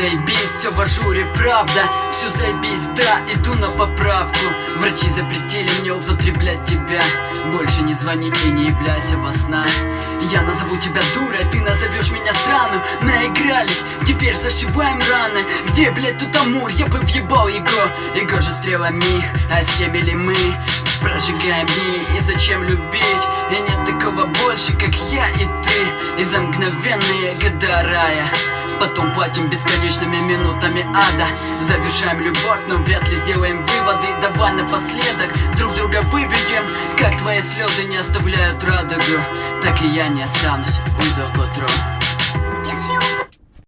Заебись, все в ажуре, правда? Все заебись, да, иду на поправку. Врачи запретили мне употреблять тебя. Больше не звони и не являйся во снах. Я назову тебя дурой, ты назовешь меня странным. Наигрались, теперь зашиваем раны. Где, блядь, тут Амур? Я бы въебал его. Его же стрелами, а с теми ли мы? Прожигаем дни, и зачем любить? И нет такого больше, как за мгновенные года рая. Потом платим бесконечными минутами ада. Завершаем любовь, но вряд ли сделаем выводы. Давай напоследок друг друга выведем Как твои слезы не оставляют радугу Так и я не останусь, уйду к утру